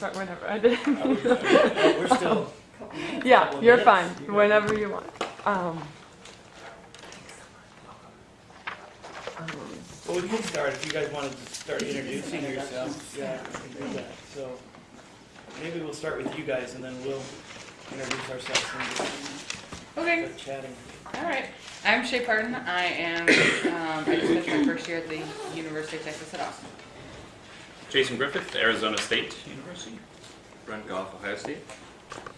start whenever. I did. Are we- oh, We're still, yeah, couple you're minutes. fine. You. Whenever you want. Um, um, well, we can start, if you guys wanted to start introducing yourselves, yeah, we can do that. So maybe we'll start with you guys and then we'll introduce ourselves and Okay, start chatting. all right. I'm Shay Pardon. I am, um, I just finished my first year at the University of Texas at Austin. Jason Griffith, Arizona State University. Brent Goff, Ohio State.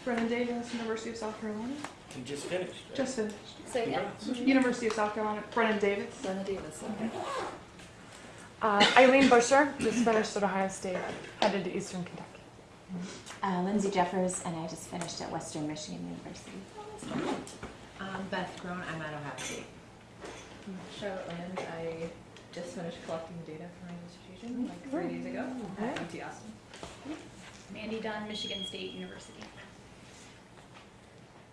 Brennan Davis, University of South Carolina. You just finished, right? Just finished. Say again. Congrats. University of South Carolina. Brennan Davis. Lena Davis, okay. Uh, Eileen Busher, just finished at Ohio State, headed to Eastern Kentucky. Uh, Lindsay Jeffers, and I just finished at Western Michigan University. Um, Beth Groen, I'm at Ohio State. Charlotte Land, I just finished collecting data for my dissertation like three days ago at UT Austin. Mandy Dunn, Michigan State University.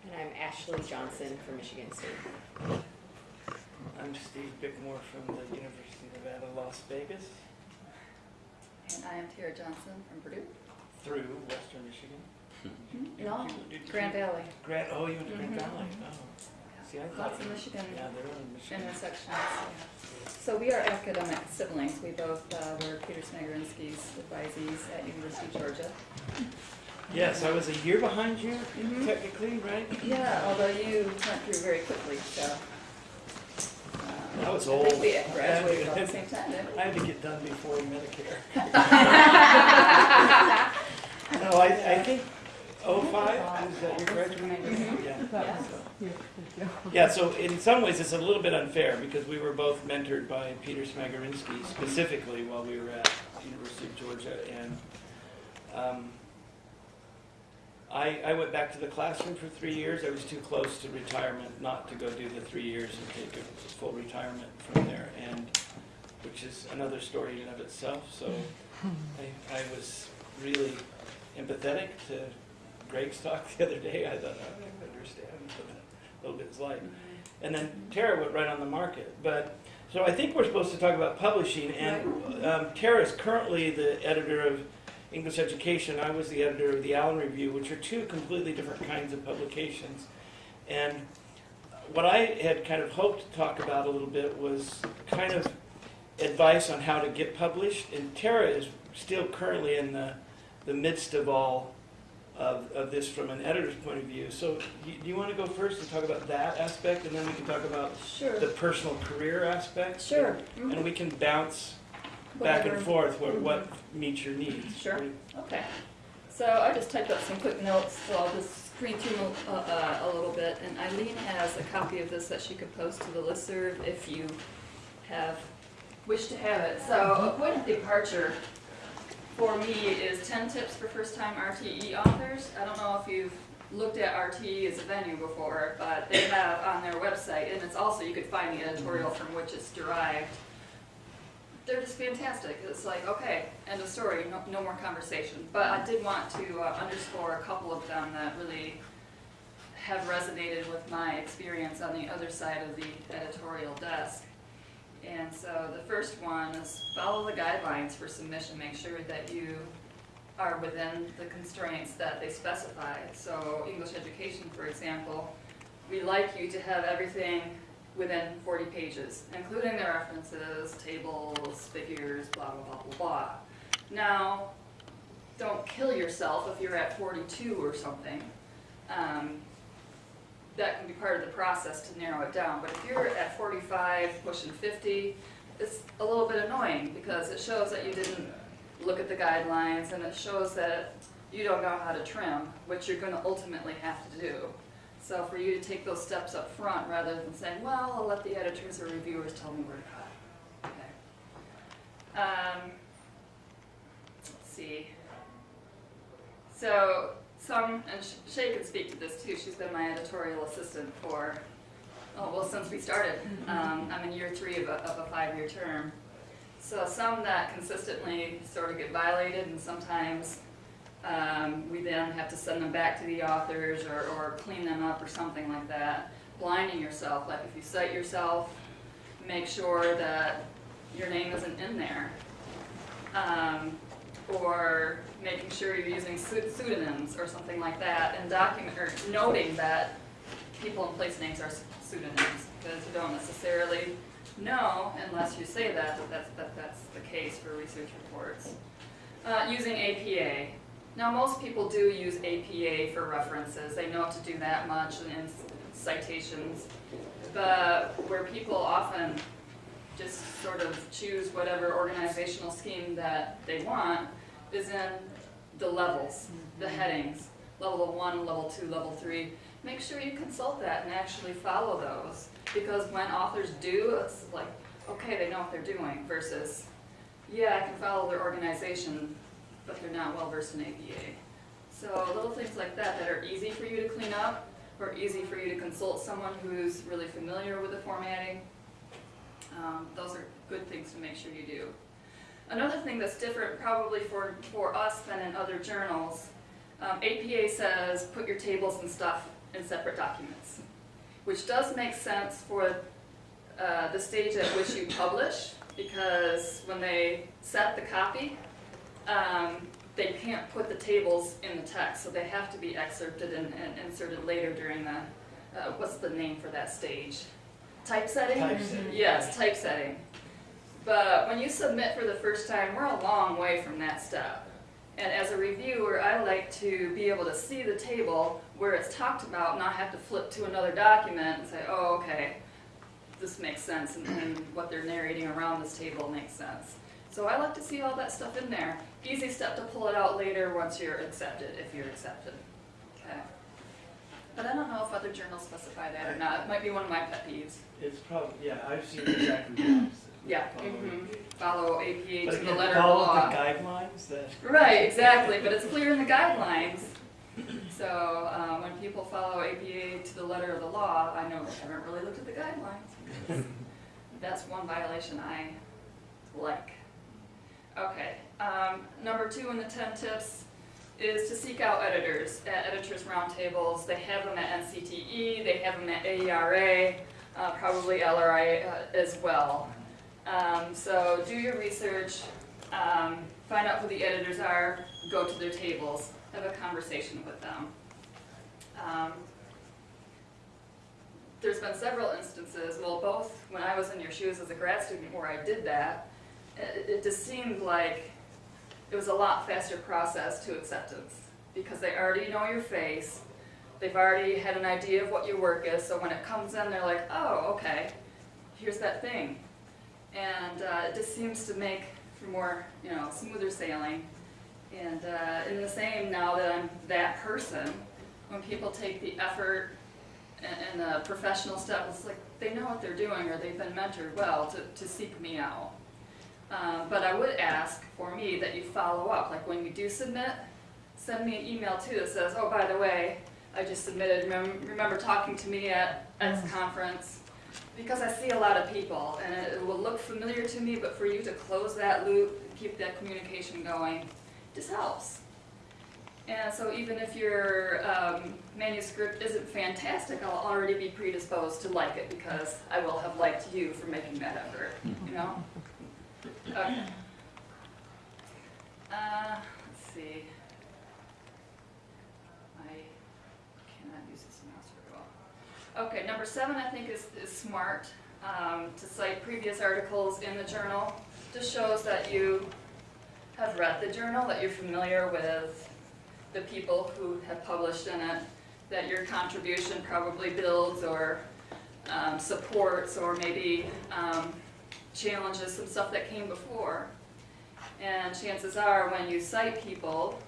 And I'm Ashley Johnson from Michigan State. I'm Steve Bickmore from the University of Nevada, Las Vegas, And I am Tara Johnson from Purdue. through Western Michigan. Mm-hmm. No, Did you- Grand Valley. Grand, oh, you went to Grand Mhm. Valley, oh. See, I thought. Lots of Michigan Yeah, they're in Michigan. intersections. So we are academic siblings. We both uh, were Peter Smagorinsky's advisees at University of Georgia. Yes, I was a year behind you, Mhm. technically, right? Yeah, although you went through very quickly, so. um, I was I old. think we graduated about the same time, didn't we? I had to get done before Medicare. No, I, I think oh five, Yeah, so in some ways, it's a little bit unfair, because we were both mentored by Peter Smagorinsky specifically while we were at University of Georgia, and um, I, I went back to the classroom for three years. I was too close to retirement not to go do the three years and take a full retirement from there, and, which is another story in and of itself, so I, I was really empathetic to Greg's talk the other day. I thought, I understand a little bit's like. And then Tara went right on the market. But so I think we're supposed to talk about publishing. And um, Tara is currently the editor of English Education. I was the editor of the ALAN Review, which are two completely different kinds of publications. And what I had kind of hoped to talk about a little bit was kind of advice on how to get published. And Tara is still currently in the, the midst of all of, of this from an editor's point of view. So you- do you want to go first and talk about that aspect, and then we can talk about Sure, the personal career aspect? sure. And we can bounce back and Whatever. forth what, mm-hmm. what meets your needs. Sure. Okay, so I just typed up some quick notes, so I'll just screen through them a, a, a little bit. And Eileen has a copy of this that she could post to the listserv if you have, wish to have it. So a point of departure for me is ten tips for first-time RTE authors. I don't know if you've looked at RTE as a venue before, but they have on their website, and it's also, you could find the editorial from which it's derived they're just fantastic. It's like, okay, end of story, no, no more conversation. But I did want to uh, underscore a couple of them that really have resonated with my experience on the other side of the editorial desk. And so the first one is follow the guidelines for submission. Make sure that you are within the constraints that they specify. So English education, for example, we like you to have everything within 40 pages, including the references, tables, figures, blah, blah, blah, blah, blah. Now, don't kill yourself if you're at 42 or something. Um, that can be part of the process to narrow it down, but if you're at 45, pushing 50, it's a little bit annoying because it shows that you didn't look at the guidelines and it shows that you don't know how to trim, which you're going to ultimately have to do. So for you to take those steps up front rather than saying, well, I'll let the editors or reviewers tell me where to cut. Okay. Um, let's see. So some, and Shay can speak to this too, she's been my editorial assistant for, oh, well, since we started. Um, I'm in year three of a, of a five-year term. So some that consistently sort of get violated and sometimes um, we then have to send them back to the authors or, or clean them up or something like that. Blinding yourself, like if you cite yourself, make sure that your name isn't in there. Um, or making sure you're using pseudonyms or something like that, and document, or noting that people and place names are pseudonyms, because you don't necessarily know unless you say that, that that's, that that's the case for research reports. Uh, using APA. Now, most people do use APA for references, they know to do that much in citations, but where people often just sort of choose whatever organizational scheme that they want is in the levels, the headings, level one, level two, level three. Make sure you consult that and actually follow those, because when authors do, it's like, okay, they know what they're doing, versus, yeah, I can follow their organization, but they're not well versed in APA. So little things like that that are easy for you to clean up, or easy for you to consult someone who's really familiar with the formatting. Um, those are good things to make sure you do. Another thing that's different probably for, for us than in other journals, um, APA says put your tables and stuff in separate documents, which does make sense for uh, the stage at which you publish, because when they set the copy, um, they can't put the tables in the text, so they have to be excerpted and, and inserted later during the, uh, what's the name for that stage? Typesetting? Typesetting. Yes, typesetting. But when you submit for the first time, we're a long way from that step. And as a reviewer, I like to be able to see the table where it's talked about, not have to flip to another document and say, oh, okay, this makes sense, and, and what they're narrating around this table makes sense. So I like to see all that stuff in there. Easy step to pull it out later once you're accepted, if you're accepted. Okay. But I don't know if other journals specify that or not. It might be one of my pet peeves. It's probably, yeah, I've seen exactly the opposite. Yeah. Follow mhm. APA. Follow APA But to the again, letter of the follow law. the guidelines that. Right, exactly, but it's clear in the guidelines. So, uh, when people follow APA to the letter of the law, I know they haven't really looked at the guidelines. That's one violation I like. Okay, um, number two in the ten tips is to seek out editors at editors roundtables. They have them at NCTE, they have them at AERA, uh, probably LRA uh, as well. Um, so do your research, um, find out who the editors are, go to their tables, have a conversation with them. Um, there's been several instances, well, both when I was in your shoes as a grad student where I did that, it, it just seemed like it was a lot faster process to acceptance because they already know your face, they've already had an idea of what your work is, so when it comes in, they're like, oh, okay, here's that thing. And uh, it just seems to make for more, you know, smoother sailing. And uh, in the same, now that I'm that person, when people take the effort and, and the professional step, it's like they know what they're doing or they've been mentored well to, to seek me out. Um, but I would ask for me that you follow up, like when you do submit, send me an email too that says, oh, by the way, I just submitted, remember, remember talking to me at X conference? Because I see a lot of people and it will look familiar to me, but for you to close that loop, keep that communication going, just helps. And so even if your um, manuscript isn't fantastic, I'll already be predisposed to like it because I will have liked you for making that effort, you know? Okay. Uh, let's see. I cannot use this mouse very well. Okay, number seven I think is, is smart, um, to cite previous articles in the journal. Just shows that you have read the journal, that you're familiar with the people who have published in it, that your contribution probably builds or um, supports or maybe um, challenges some stuff that came before. And chances are, when you cite people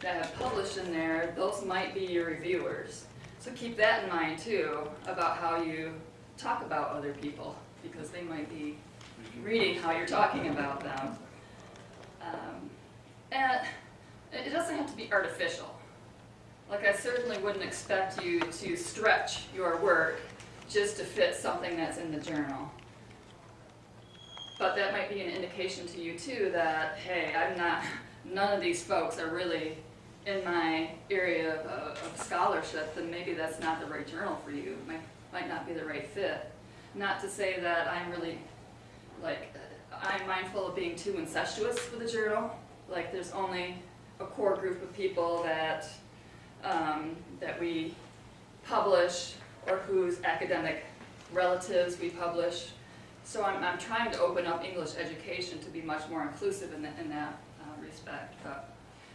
that have published in there, those might be your reviewers. So keep that in mind too, about how you talk about other people, because they might be reading how you're talking about them. Um, and it doesn't have to be artificial. Like I certainly wouldn't expect you to stretch your work just to fit something that's in the journal. But that might be an indication to you too that, hey, I'm not, none of these folks are really in my area of, of scholarship, then maybe that's not the right journal for you. Might, might not be the right fit. Not to say that I'm really, like, I'm mindful of being too incestuous with a journal, like there's only a core group of people that, um, that we publish or whose academic relatives we publish. So I'm, I'm trying to open up English education to be much more inclusive in, that in that uh, respect, but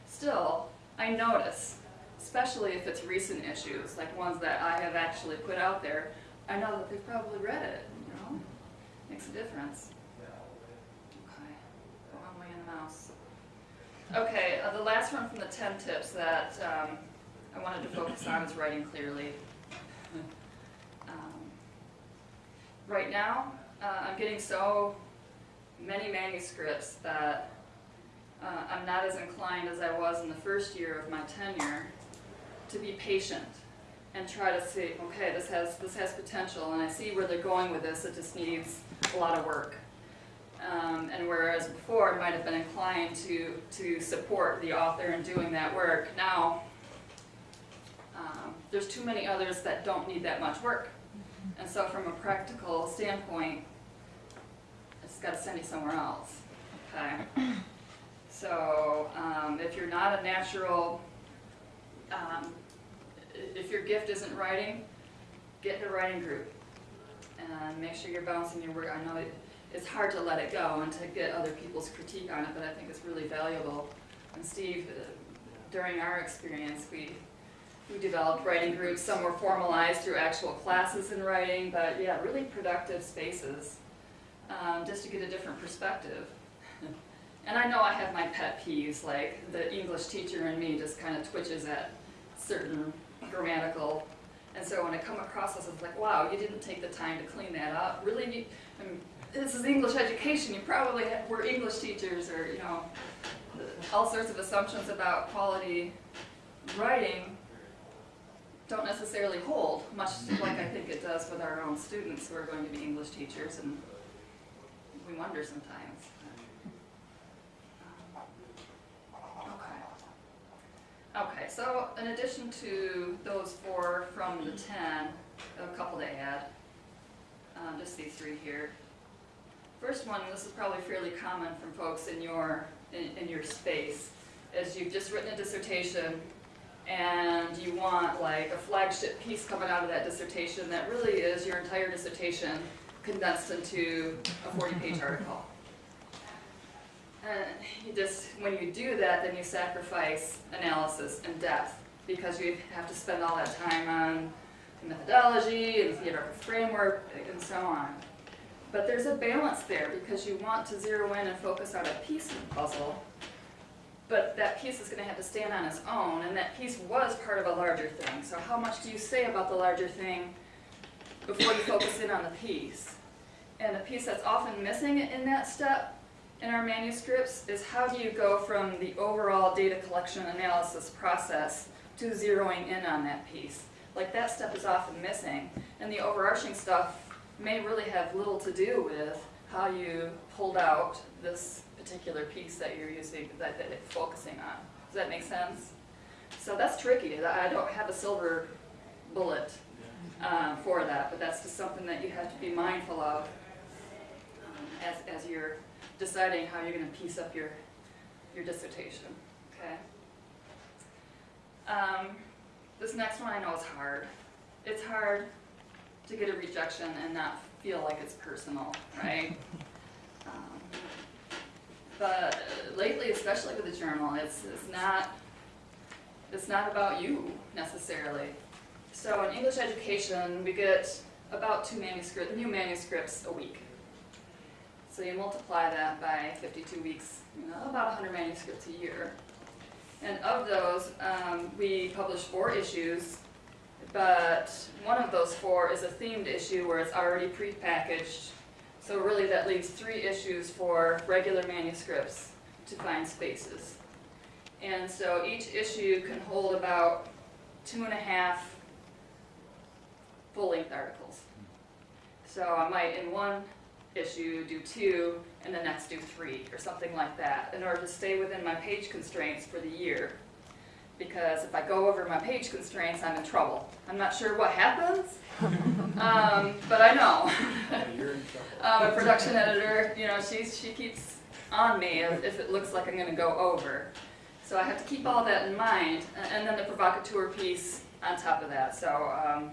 still, I notice, especially if it's recent issues, like ones that I have actually put out there, I know that they've probably read it, you know? Makes a difference. Okay, go on way in the mouse. Okay, uh, the last one from the ten tips that um, I wanted to focus on is writing clearly. Um, Right now, uh, I'm getting so many manuscripts that uh, I'm not as inclined as I was in the first year of my tenure to be patient and try to see, okay, this has, this has potential, and I see where they're going with this, it just needs a lot of work. Um, and whereas before I might have been inclined to, to support the author in doing that work, now um, there's too many others that don't need that much work. And so from a practical standpoint, I just gotta send you somewhere else, okay? So, um, if you're not a natural, um, if your gift isn't writing, get in a writing group. And make sure you're bouncing your work, I know it, it's hard to let it go and to get other people's critique on it, but I think it's really valuable. And Steve, uh, during our experience, we, we developed writing groups, some were formalized through actual classes in writing, but yeah, really productive spaces, um, just to get a different perspective. And I know I have my pet peeves, like the English teacher in me just kind of twitches at certain grammatical. And so when I come across this, it's like, wow, you didn't take the time to clean that up. Really, you, I mean, this is English education. You probably were English teachers, or you know, all sorts of assumptions about quality writing don't necessarily hold, much like I think it does with our own students who are going to be English teachers, and we wonder sometimes. Okay. So in addition to those four from the ten, a couple to add, um, just these three here. First one, this is probably fairly common from folks in your, in, in your space, is you've just written a dissertation and you want like a flagship piece coming out of that dissertation that really is your entire dissertation condensed into a forty-page article. Uh, you just, when you do that, then you sacrifice analysis and depth, because you have to spend all that time on the methodology and the theoretical framework and so on. But there's a balance there, because you want to zero in and focus on a piece of the puzzle, but that piece is gonna have to stand on its own, and that piece was part of a larger thing. So how much do you say about the larger thing before you focus in on the piece? And the piece that's often missing in that step in our manuscripts is how do you go from the overall data collection analysis process to zeroing in on that piece? Like that step is often missing, and the overarching stuff may really have little to do with how you pulled out this particular piece that you're using, that, that it's focusing on. Does that make sense? So that's tricky. I don't have a silver bullet um, for that, but that's just something that you have to be mindful of um, as, as you're deciding how you're going to piece up your, your dissertation. Okay. Um, this next one I know is hard. It's hard to get a rejection and not feel like it's personal, right? Um, but lately, especially with the journal, it's, it's not it's not about you necessarily. So in English education, we get about two manuscript, new manuscripts a week. So you multiply that by 52 weeks, you know, about 100 manuscripts a year. And of those, um, we publish four issues, but one of those four is a themed issue where it's already prepackaged. So really that leaves three issues for regular manuscripts to find spaces. And so each issue can hold about two and a half full-length articles. So I might, in one issue, do two, and the next do three, or something like that, in order to stay within my page constraints for the year. Because if I go over my page constraints, I'm in trouble. I'm not sure what happens, um, but I know. You're in trouble. Um, a production editor, you know, she's, she keeps on me if, if it looks like I'm gonna go over. So I have to keep all that in mind, and then the provocateur piece on top of that, so, um,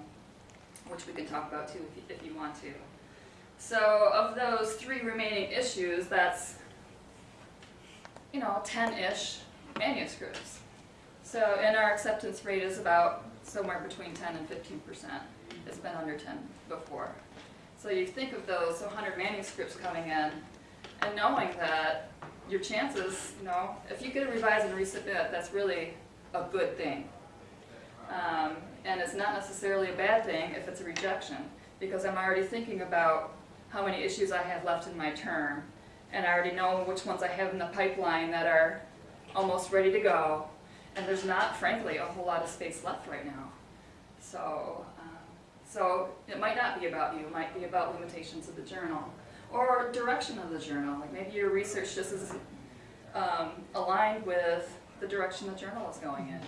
which we can talk about too if you, if you want to. So of those three remaining issues, that's, you know, ten-ish manuscripts. So, and our acceptance rate is about somewhere between ten and fifteen percent. It's been under ten before. So you think of those hundred manuscripts coming in, and knowing that your chances, you know, if you get a revise and resubmit, that's really a good thing. Um, and it's not necessarily a bad thing if it's a rejection, because I'm already thinking about how many issues I have left in my term, and I already know which ones I have in the pipeline that are almost ready to go, and there's not, frankly, a whole lot of space left right now. So, um, so it might not be about you, it might be about limitations of the journal, or direction of the journal, like maybe your research just isn't um, aligned with the direction the journal is going in.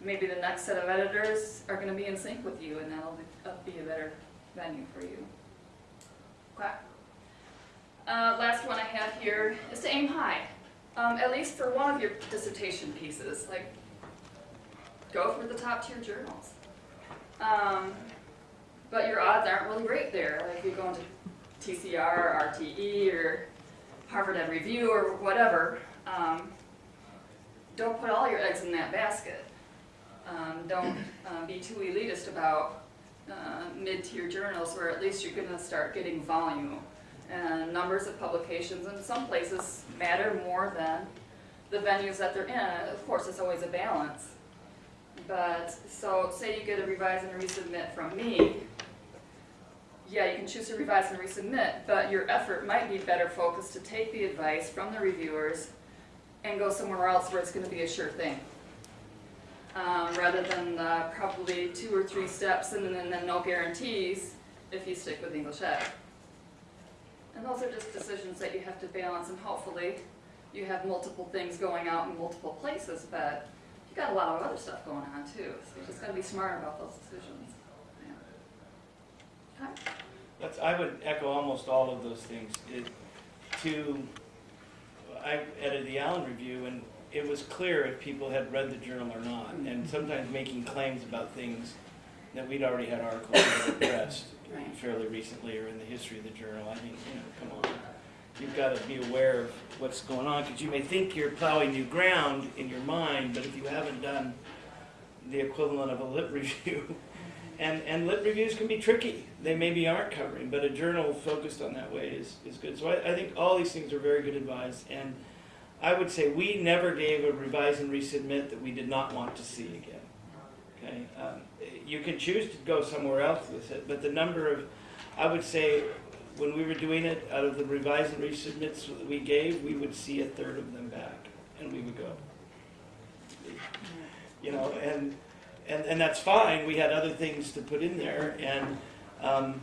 Maybe the next set of editors are gonna be in sync with you, and that'll be a better venue for you. Uh, last one I have here is to aim high, um, at least for one of your dissertation pieces, like, go for the top tier journals. Um, but your odds aren't really great there, like if you go into TCR or RTE or Harvard Ed Review or whatever, um, don't put all your eggs in that basket. Um, don't uh, be too elitist about uh, mid-tier journals where at least you're gonna start getting volume and numbers of publications and some places matter more than the venues that they're in. Of course, it's always a balance. But, so say you get a revise and resubmit from me, yeah, you can choose to revise and resubmit, but your effort might be better focused to take the advice from the reviewers and go somewhere else where it's gonna be a sure thing. Um, rather than uh, probably two or three steps and then, then no guarantees if you stick with English Ed. And those are just decisions that you have to balance and hopefully you have multiple things going out in multiple places, but you got a lot of other stuff going on too, so you just gotta be smart about those decisions. Yeah. That's, I would echo almost all of those things. It, to, I edited the ALAN Review, and it was clear if people had read the journal or not, mm-hmm. and sometimes making claims about things that we'd already had articles addressed Right. fairly recently or in the history of the journal. I think, you know, come on. You've got to be aware of what's going on, because you may think you're plowing new ground in your mind, but if you haven't done the equivalent of a lit review, and, and lit reviews can be tricky. They maybe aren't covering, but a journal focused on that way is, is good. So I, I think all these things are very good advice. And I would say we never gave a revise and resubmit that we did not want to see again. Okay, um, you can choose to go somewhere else with it, but the number of, I would say, when we were doing it, out of the revise and resubmits that we gave, we would see a third of them back, and we would go. You know, and and and that's fine. We had other things to put in there, and um,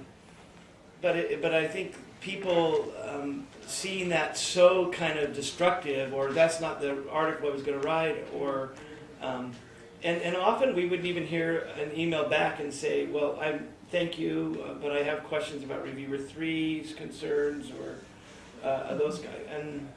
but it, but I think people um, seeing that so kind of destructive, or that's not the article I was going to write, or um, and and often we wouldn't even hear an email back and say, well, I thank you, uh, but I have questions about reviewer three's concerns or uh, those guys, and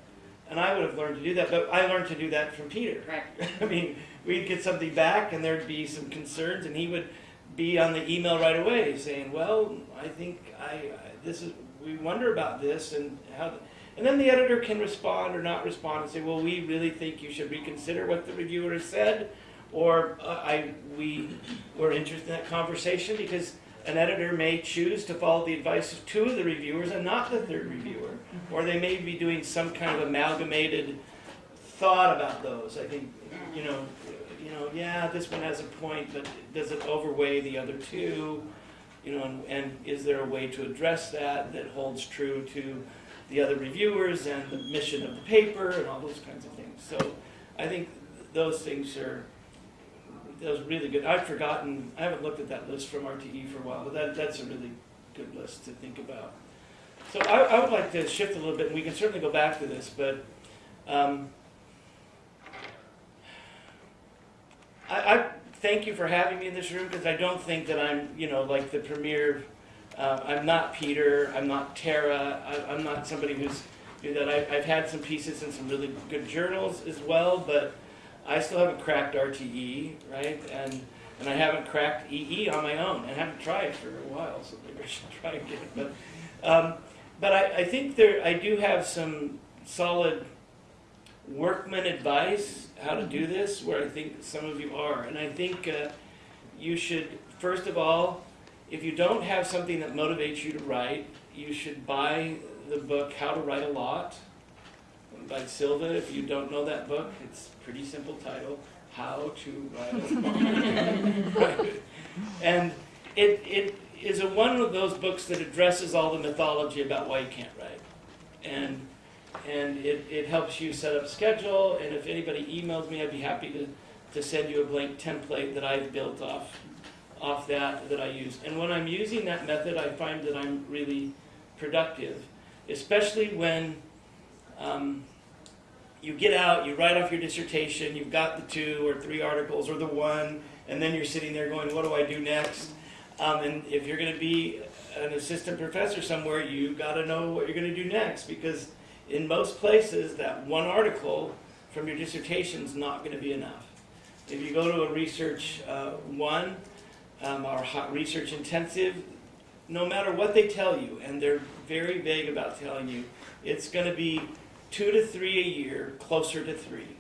and I would have learned to do that, but I learned to do that from Peter. Right. I mean, we'd get something back and there'd be some concerns and he would be on the email right away saying, well, I think I, I this is, we wonder about this and how, and then the editor can respond or not respond and say, well, we really think you should reconsider what the reviewer said. Or uh, I, we were interested in that conversation because an editor may choose to follow the advice of two of the reviewers and not the third reviewer. Or they may be doing some kind of amalgamated thought about those. I think, you know, you know, yeah, this one has a point, but does it overweigh the other two? You know, and, and is there a way to address that that holds true to the other reviewers and the mission of the paper and all those kinds of things? So I think those things are those really good. I've forgotten. I haven't looked at that list from RTE for a while, but that that's a really good list to think about. So I, I would like to shift a little bit, and we can certainly go back to this, but. Um, I, I thank you for having me in this room because I don't think that I'm, you know, like the premier. Uh, I'm not Peter. I'm not Tara. I, I'm not somebody who's do that. I, I've had some pieces in some really good journals as well, but I still haven't cracked RTE, right? And and I haven't cracked EE on my own, and I haven't tried for a while, so maybe I should try again. But um, but I, I think there I do have some solid workman advice how to do this, where I think some of you are, and I think uh, you should first of all, if you don't have something that motivates you to write, you should buy the book How to Write a Lot by Silvia. If you don't know that book, it's a pretty simple title, How to Write a Lot. and it, it is a, one of those books that addresses all the mythology about why you can't write. And, and it, it helps you set up schedule, and if anybody emails me, I'd be happy to, to send you a blank template that I've built off off that that I use. And when I'm using that method, I find that I'm really productive, especially when um, you get out, you write off your dissertation, you've got the two or three articles or the one, and then you're sitting there going, what do I do next? Um, and if you're going to be an assistant professor somewhere, you got to know what you're going to do next because in most places, that one article from your dissertation is not going to be enough. If you go to a research uh, one, um, our hot research intensive, no matter what they tell you, and they're very vague about telling you, it's going to be two to three a year, closer to three,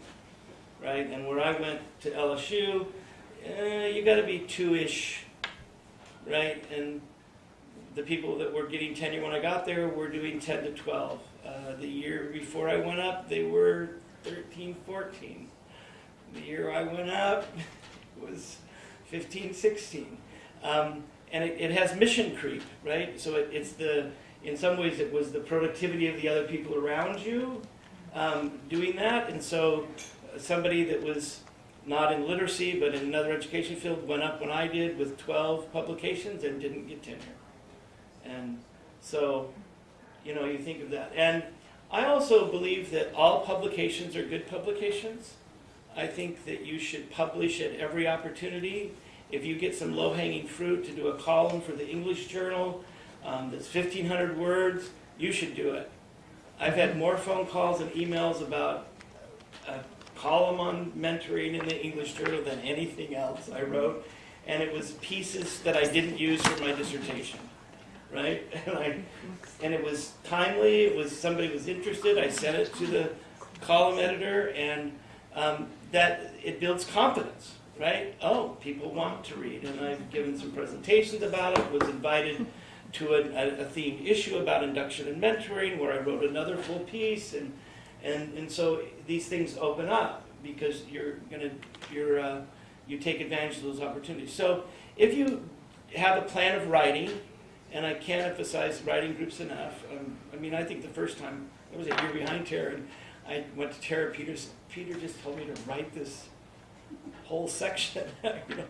right? And where I went to LSU, eh, you got to be two-ish, right? And the people that were getting tenure when I got there were doing 10 to 12. Uh, the year before I went up, they were 13, 14. The year I went up was 15, 16. Um, and it, it has mission creep, right? So it, it's the, in some ways, it was the productivity of the other people around you um, doing that. And so somebody that was not in literacy but in another education field went up when I did with 12 publications and didn't get tenure. And so, you know, you think of that. And I also believe that all publications are good publications. I think that you should publish at every opportunity. If you get some low-hanging fruit to do a column for the English Journal um, that's 1,500 words, you should do it. I've had more phone calls and emails about a column on mentoring in the English Journal than anything else I wrote, and it was pieces that I didn't use for my dissertation, right? And and it was timely. It was somebody was interested. I sent it to the column editor, and um, that it builds confidence, right? Oh, people want to read, and I've given some presentations about it. Was invited to a, a, a themed issue about induction and mentoring, where I wrote another full piece, and and and so these things open up because you're gonna you're uh, you take advantage of those opportunities. So if you have a plan of writing, and I can't emphasize writing groups enough. Um, I mean, I think the first time I was a year behind Tara, and I went to Tara Peters. Peter just told me to write this whole section. you know,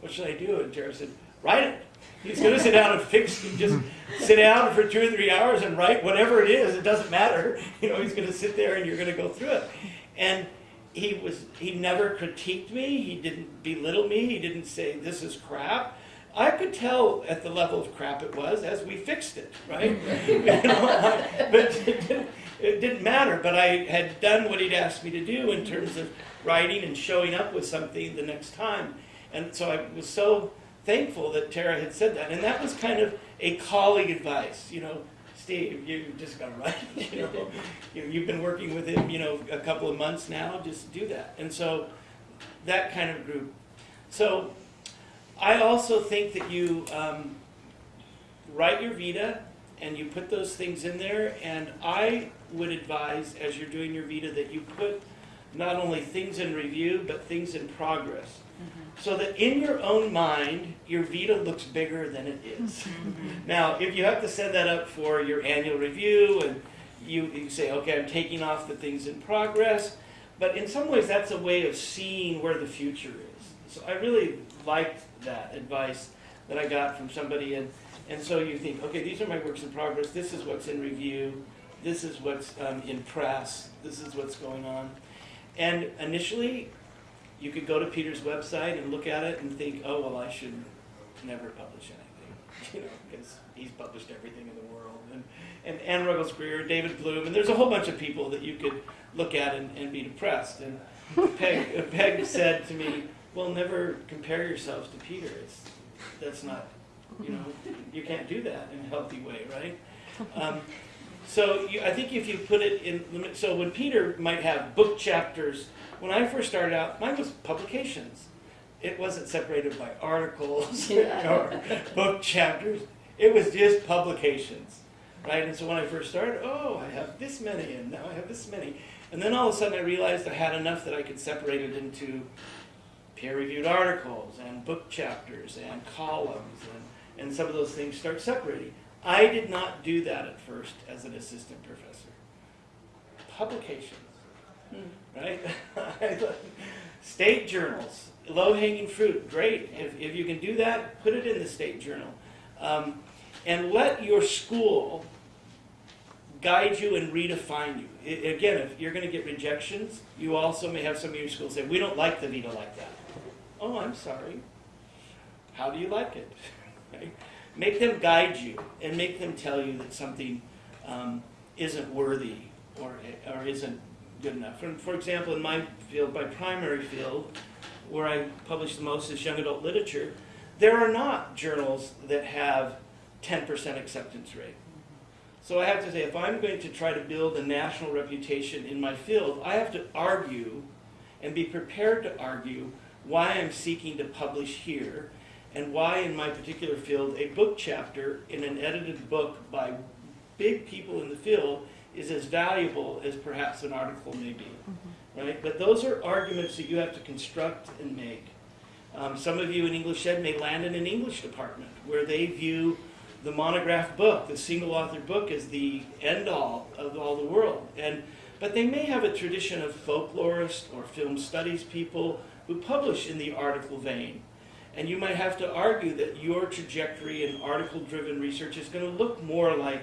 what should I do? And Tara said, write it. He's going to sit down and fix it. Just sit down for two or three hours and write whatever it is. It doesn't matter. You know, he's going to sit there and you're going to go through it. And he was he never critiqued me. He didn't belittle me. He didn't say this is crap. I could tell at the level of crap it was as we fixed it, right? you know, but it didn't, matter. But I had done what he'd asked me to do in terms of writing and showing up with something the next time. And so I was so thankful that Tara had said that. And that was kind of a colleague advice, you know, Steve, you just got to write. You know, you've been working with him, you know, a couple of months now. Just do that. And so that kind of group. So I also think that you um, write your Vita and you put those things in there. And I would advise, as you're doing your Vita, that you put not only things in review, but things in progress. So that in your own mind, your Vita looks bigger than it is. now, if you have to set that up for your annual review and you, you say, okay, I'm taking off the things in progress, but in some ways that's a way of seeing where the future is. So I really liked that advice that I got from somebody, and, and so you think, okay, these are my works in progress, this is what's in review, this is what's um, in press, this is what's going on. And initially, you could go to Peter's website and look at it and think, oh, well, I should never publish anything. you know, because he's published everything in the world. And, and Anne Ruggles Gere, David Bloome, and there's a whole bunch of people that you could look at and, and be depressed. And Peg, Peg said to me, well, never compare yourselves to Peter. It's, that's not, you know, you can't do that in a healthy way, right? Um, so you, I think if you put it in so when Peter might have book chapters, when I first started out, mine was publications. It wasn't separated by articles or book chapters. It was just publications, right? And so when I first started, oh, I have this many, and now I have this many. And then all of a sudden I realized I had enough that I could separate it into peer-reviewed articles and book chapters and columns, and, and some of those things start separating. I did not do that at first as an assistant professor. Publications, right? State journals, low-hanging fruit, great. If, if you can do that, put it in the state journal. Um, and let your school guide you and redefine you. I- again, if you're going to get rejections, you also may have some of your schools say, we don't like the Vita like that. Oh, I'm sorry. How do you like it? Right? Make them guide you and make them tell you that something um, isn't worthy or, or isn't good enough. And for example, in my field, my primary field, where I publish the most is young adult literature, there are not journals that have 10% acceptance rate. So I have to say, if I'm going to try to build a national reputation in my field, I have to argue and be prepared to argue why I'm seeking to publish here and why in my particular field a book chapter in an edited book by big people in the field is as valuable as perhaps an article may be. Right? But those are arguments that you have to construct and make. Um, some of you in English Ed may land in an English department where they view the monograph book, the single author book, as the end all of all the world. And but they may have a tradition of folklorists or film studies people who publish in the article vein. And you might have to argue that your trajectory in article driven research is going to look more like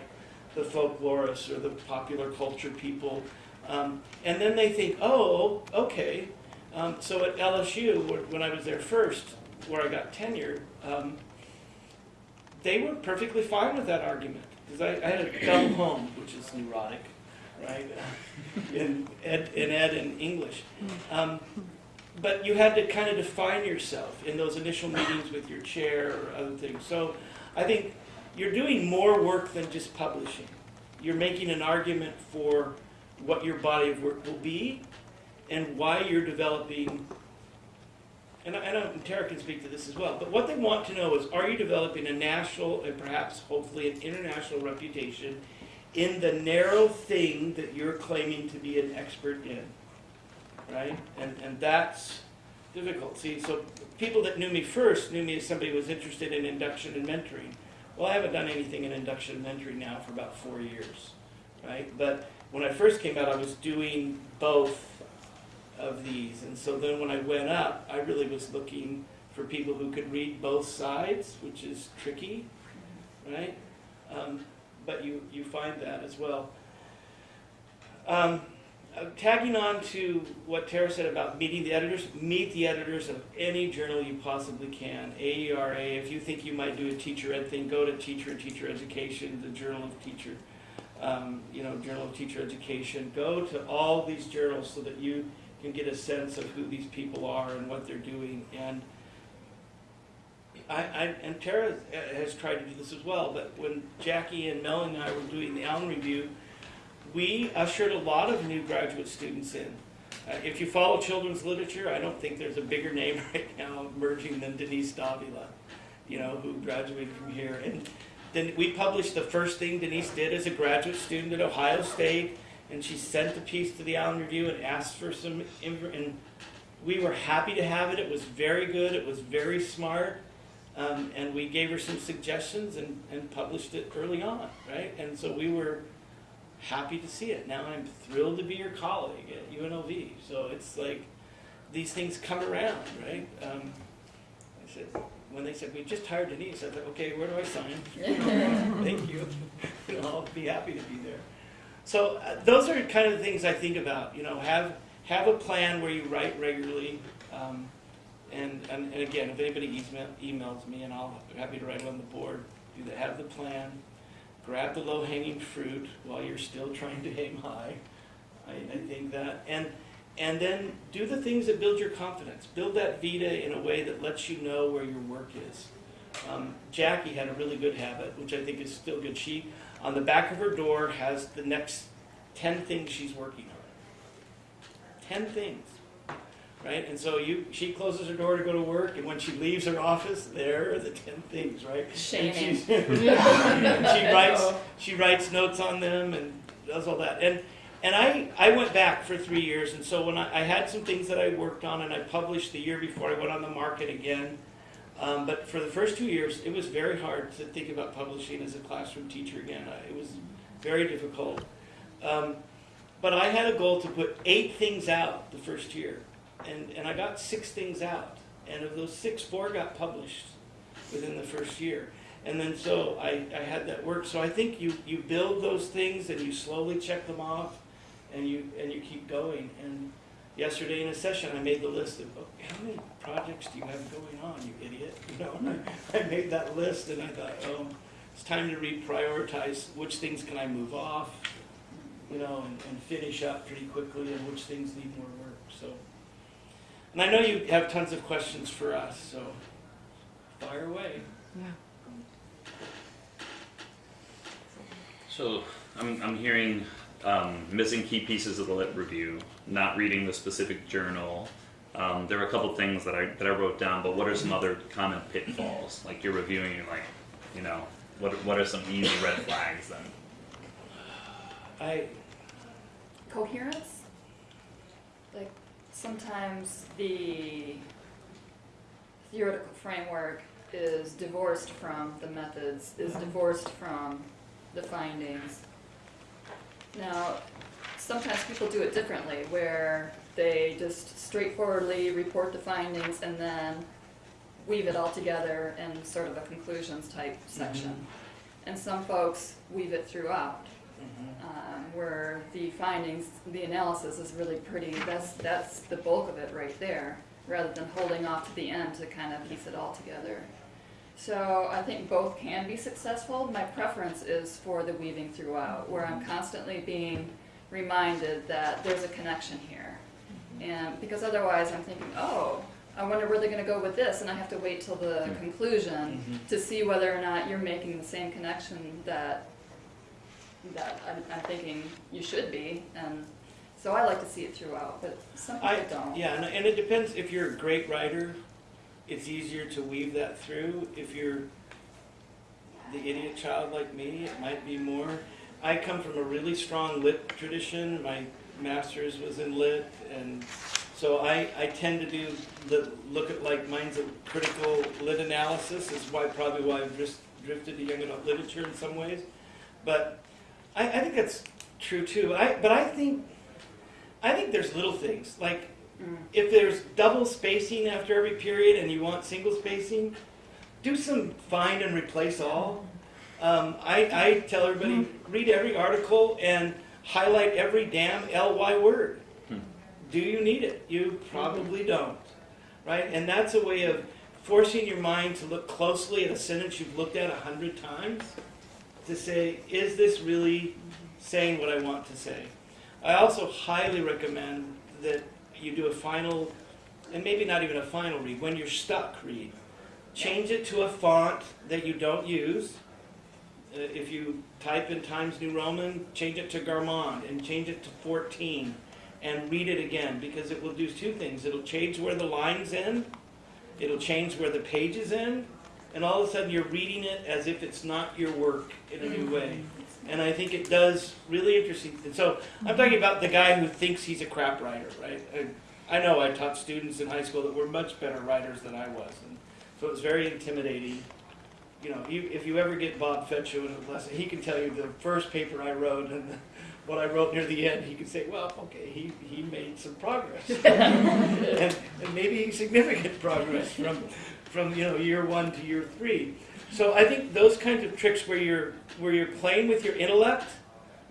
the folklorists or the popular culture people. Um, and then they think, oh, okay. Um, so at LSU, when I was there first, where I got tenure, um, they were perfectly fine with that argument because I, I had a dumb home, which is neurotic, right? in ed, in ed and English. But you had to kind of define yourself in those initial meetings with your chair or other things. So I think you're doing more work than just publishing. You're making an argument for what your body of work will be and why you're developing. And I I know Tara can speak to this as well, but what they want to know is are you developing a national and perhaps hopefully an international reputation in the narrow thing that you're claiming to be an expert in? Right? And, and that's difficult. See, so people that knew me first knew me as somebody who was interested in induction and mentoring. Well, I haven't done anything in induction and mentoring now for about four years, right? But when I first came out, I was doing both of these. And so then when I went up, I really was looking for people who could read both sides, which is tricky, right? Um, but you, you find that as well. Um, uh, tagging on to what Tara said about meeting the editors, meet the editors of any journal you possibly can. AERA, if you think you might do a teacher ed thing, go to Teacher and Teacher Education, the Journal of Teacher, um, you know, Journal of Teacher Education. Go to all these journals so that you can get a sense of who these people are and what they're doing. And I, I and Tara has tried to do this as well. But when Jackie and Mel and I were doing the ALAN Review, we ushered a lot of new graduate students in. Uh, if you follow children's literature, I don't think there's a bigger name right now emerging than Denise Davila, you know, who graduated from here. And then we published the first thing Denise did as a graduate student at Ohio State, and she sent the piece to the ALAN Review and asked for some, and we were happy to have it. It was very good. It was very smart. Um, and we gave her some suggestions and, and published it early on, right? And so we were happy to see it. Now I'm thrilled to be your colleague at UNLV. So it's like these things come around, right? Um, I said when they said we just hired Denise, I thought, okay, where do I sign? Thank you. You know, I'll be happy to be there. So uh, those are kind of the things I think about. You know, have have a plan where you write regularly. Um, and, and, and again, if anybody email, emails me, and I'll be happy to write it on the board. do the, have the plan, grab the low-hanging fruit while you're still trying to aim high. I, I think that, and, and then do the things that build your confidence. Build that vita in a way that lets you know where your work is. Um, Jackie had a really good habit, which I think is still good. She, on the back of her door, has the next 10 things she's working on. 10 things. Right? And so you, she closes her door to go to work, and when she leaves her office, there are the 10 things, right? Shaming. she writes she writes notes on them and does all that. And and I, I went back for three years, and so when I, I had some things that I worked on, and I published the year before I went on the market again. Um, but for the first two years, it was very hard to think about publishing as a classroom teacher again. I, it was very difficult. Um, but I had a goal to put eight things out the first year, and, and I got six things out. And of those six, four got published within the first year. And then so I, I had that work. So I think you, you build those things and you slowly check them off and you and you keep going. And yesterday in a session I made the list of oh, how many projects do you have going on, you idiot? You know, I, made that list and I thought, oh, it's time to reprioritize which things can I move off, you know, and, and finish up pretty quickly and which things need more work. So and I know you have tons of questions for us, so fire away. Yeah. So I'm, I'm hearing um, missing key pieces of the lit review, not reading the specific journal. Um, there are a couple things that I that I wrote down, but what are some other common pitfalls? Like you're reviewing, you're like, you know, what what are some easy red flags then? I Coherence? Like, sometimes the theoretical framework is divorced from the methods, is mm-hmm. divorced from the findings. Now, sometimes people do it differently, where they just straightforwardly report the findings and then weave it all together in sort of a conclusions type mm-hmm. section. And some folks weave it throughout um, where the findings, the analysis is really pretty, that's, that's the bulk of it right there, rather than holding off to the end to kind of piece it all together. So I think both can be successful. My preference is for the weaving throughout, where I'm constantly being reminded that there's a connection here. And because otherwise I'm thinking, oh, I wonder where they're gonna go with this, and I have to wait till the conclusion Mhm. to see whether or not you're making the same connection that that I'm, I'm thinking you should be, and so I like to see it throughout, but some people I, don't. yeah, and, and it depends, if you're a great writer, it's easier to weave that through. If you're the idiot child like me, it might be more. I come from a really strong lit tradition, my master's was in lit, and so I, I tend to do, the, look at like mine's a critical lit analysis, is why, probably why I've just drifted to young adult literature in some ways. But I, I think that's true too. I, but I think, I think there's little things, like Mm. if there's double spacing after every period and you want single spacing, do some find and replace all. Um, I, I tell everybody read every article and highlight every damn ly word. Hmm. Do you need it? You probably don't, right? And that's a way of forcing your mind to look closely at a sentence you've looked at a hundred times to say, is this really saying what I want to say? I also highly recommend that you do a final, and maybe not even a final read, when you're stuck, read. Change it to a font that you don't use. Uh, if you type in Times New Roman, change it to Garamond and change it to 14 and read it again because it will do two things. It'll change where the lines end, it'll change where the pages end, and all of a sudden you're reading it as if it's not your work in a new mm-hmm. way. And I think it does really interesting. And so I'm talking mm-hmm. about the guy who thinks he's a crap writer, right? I, I know I taught students in high school that were much better writers than I was, and so it was very intimidating. You know, you, if you ever get Bob Fecho in a lesson, he can tell you the first paper I wrote and the, what I wrote near the end. He can say, "Well, okay, he, he made some progress, and, and maybe significant progress from from you know year one to year three. So I think those kinds of tricks where you're where you're playing with your intellect,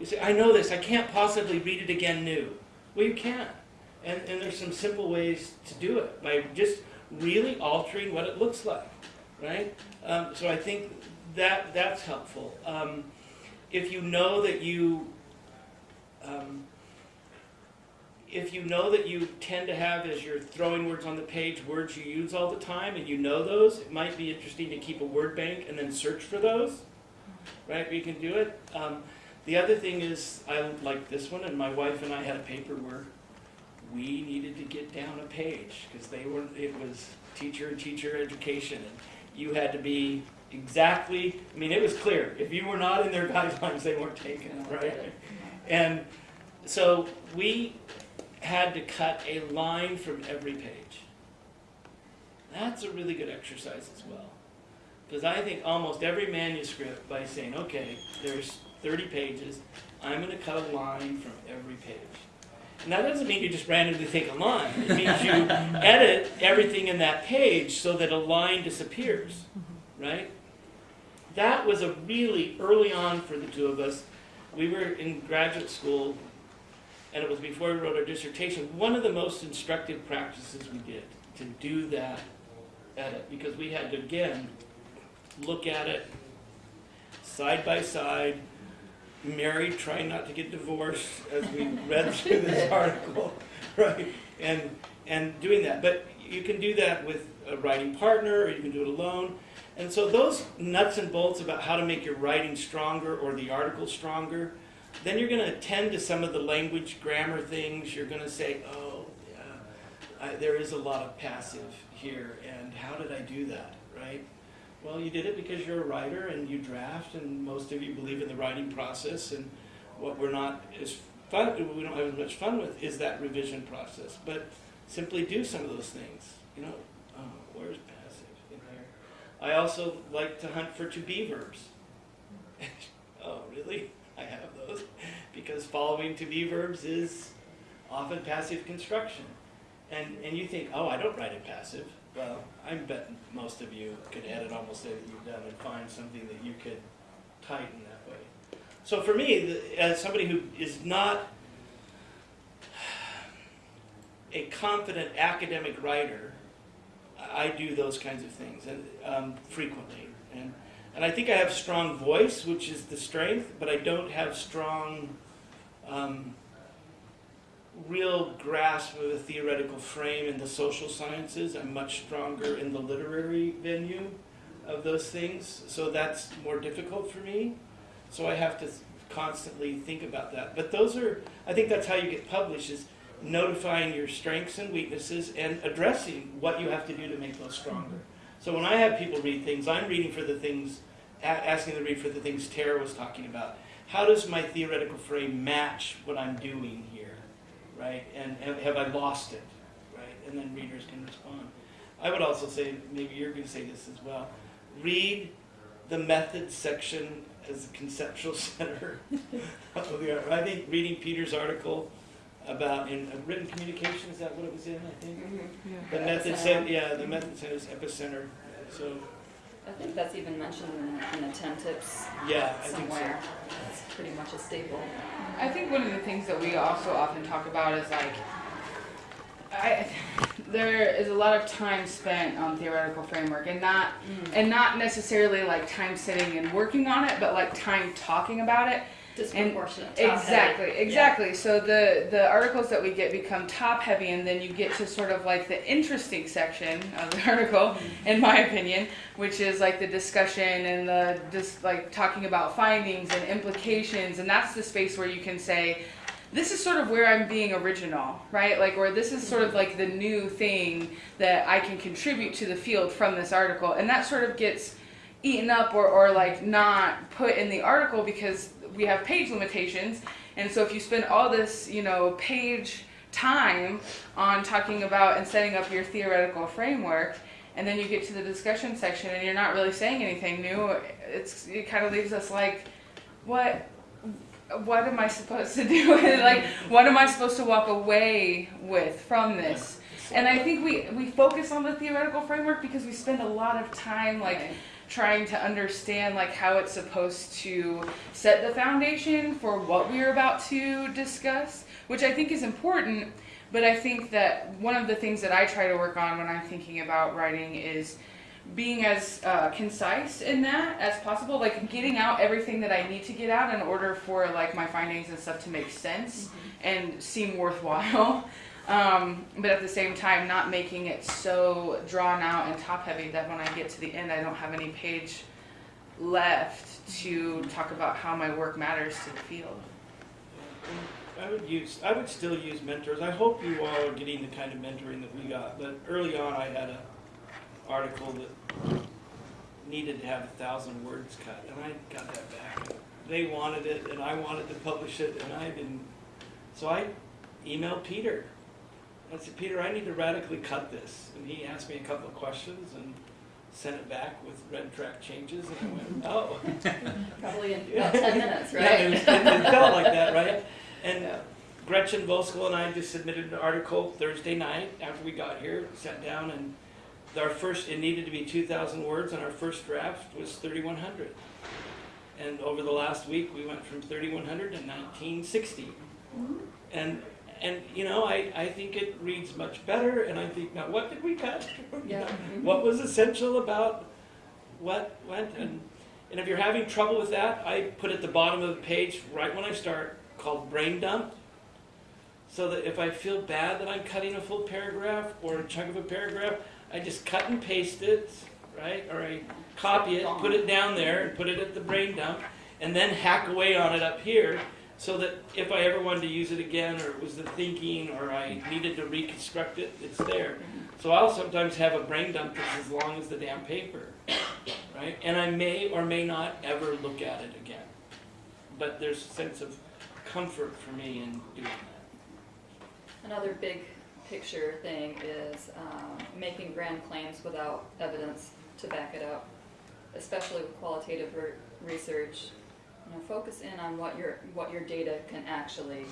you say, I know this, I can't possibly read it again new. Well, you can. And, and there's some simple ways to do it by just really altering what it looks like, right? Um, so I think that that's helpful. Um, if you know that you, um, if you know that you tend to have as you're throwing words on the page words you use all the time, and you know those, it might be interesting to keep a word bank and then search for those. Right, you can do it. Um, the other thing is, I like this one, and my wife and I had a paper where we needed to get down a page because they were. It was teacher and teacher education, and you had to be exactly. I mean, it was clear. If you were not in their guidelines, they weren't taken. Right, and so we had to cut a line from every page. That's a really good exercise as well. Because I think almost every manuscript, by saying, okay, there's 30 pages, I'm going to cut a line from every page. And that doesn't mean you just randomly take a line. It means you edit everything in that page so that a line disappears, mm-hmm. right? That was a really early on for the two of us. We were in graduate school, and it was before we wrote our dissertation. One of the most instructive practices we did to do that edit, because we had to, again, look at it side by side, married, trying not to get divorced as we read through this article, right? And and doing that, but you can do that with a writing partner, or you can do it alone. And so those nuts and bolts about how to make your writing stronger or the article stronger, then you're going to attend to some of the language grammar things. You're going to say, oh, yeah, I, there is a lot of passive here, and how did I do that, right? Well, you did it because you're a writer and you draft, and most of you believe in the writing process. And what we're not as fun, we don't have as much fun with, is that revision process. But simply do some of those things. You know, oh, where's passive in here? I also like to hunt for to be verbs. oh, really? I have those because following to be verbs is often passive construction. And and you think, oh, I don't write in passive. Well, I bet most of you could edit almost anything you've done and find something that you could tighten that way. So for me, the, as somebody who is not a confident academic writer, I do those kinds of things and um, frequently. And and I think I have strong voice, which is the strength, but I don't have strong. Um, real grasp of a theoretical frame in the social sciences. I'm much stronger in the literary venue of those things, so that's more difficult for me. So I have to constantly think about that. But those are, I think that's how you get published is notifying your strengths and weaknesses and addressing what you have to do to make those stronger. So when I have people read things, I'm reading for the things, asking them to read for the things Tara was talking about. How does my theoretical frame match what I'm doing here? right? And have, have I lost it, right? And then readers can respond. I would also say, maybe you're going to say this as well. Read the method section as a conceptual center. I think reading Peter's article about in uh, written communication is that what it was in? I think the method center. Yeah, the method center is epicenter. So I think that's even mentioned in, in the 10 tips yeah, I think so. somewhere. It's pretty much a staple. I think one of the things that we also often talk about is like, I, there is a lot of time spent on theoretical framework and not and not necessarily like time sitting and working on it, but like time talking about it. Disproportionate. top Exactly, heavy. exactly. So the the articles that we get become top heavy, and then you get to sort of like the interesting section of the article, mm-hmm. in my opinion, which is like the discussion and the just like talking about findings and implications, and that's the space where you can say. This is sort of where I'm being original, right? Like, or this is sort of mm-hmm. like the new thing that I can contribute to the field from this article. And that sort of gets eaten up or, or like not put in the article because we have page limitations. And so if you spend all this you know page time on talking about and setting up your theoretical framework and then you get to the discussion section and you're not really saying anything new it's it kind of leaves us like what what am i supposed to do? Like what am i supposed to walk away with from this? And i think we we focus on the theoretical framework because we spend a lot of time like trying to understand like how it's supposed to set the foundation for what we're about to discuss which i think is important but i think that one of the things that i try to work on when i'm thinking about writing is being as uh, concise in that as possible, like getting out everything that I need to get out in order for like my findings and stuff to make sense and seem worthwhile. Um, but at the same time, not making it so drawn out and top heavy that when I get to the end, I don't have any page left to talk about how my work matters to the field. I would use, I would still use mentors. I hope you all are getting the kind of mentoring that we got. But early on, I had a article that needed to have a thousand words cut, and I got that back. They wanted it, and I wanted to publish it, and I didn't. So I emailed Peter. I said, Peter, I need to radically cut this. And he asked me a couple of questions and sent it back with red track changes, and I went, oh. Probably in about ten minutes, Yeah, it, was, right? it, felt like that, right? And Yeah. Gretchen Voskel and I just submitted an article Thursday night after we got here, sat down, and our first, it needed to be 2,000 words, and our first draft was 3,100. And over the last week, we went from 3,100 to 1960. Mm-hmm. And, and you know, I, I think it reads much better, and I think, now what did we cut? Yeah. Mm-hmm. what was essential about what went and and if you're having trouble with that i put at the bottom of the page right when i start called brain dump so that if i feel bad that i'm cutting a full paragraph or a chunk of a paragraph i just cut and paste it right or i copy it put it down there and put it at the brain dump and then hack away on it up here so that if i ever wanted to use it again or it was the thinking or i needed to reconstruct it it's there so I'll sometimes have a brain dump that's as long as the damn paper, right? And I may or may not ever look at it again. But there's a sense of comfort for me in doing that. Another big picture thing is um, making grand claims without evidence to back it up, especially with qualitative re- research. You know, focus in on what your what your data can actually